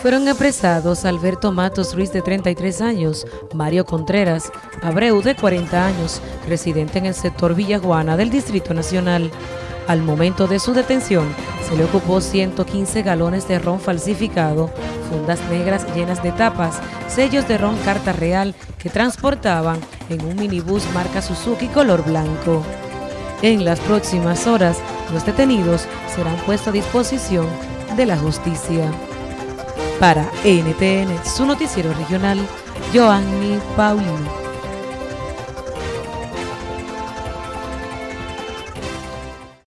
Fueron apresados Alberto Matos Ruiz de 33 años, Mario Contreras, Abreu de 40 años, residente en el sector Villajuana del Distrito Nacional. Al momento de su detención, se le ocupó 115 galones de ron falsificado, fundas negras llenas de tapas, sellos de ron carta real que transportaban en un minibús marca Suzuki color blanco. En las próximas horas, los detenidos serán puestos a disposición de la justicia. Para NTN, su noticiero regional, Joanny Paulino.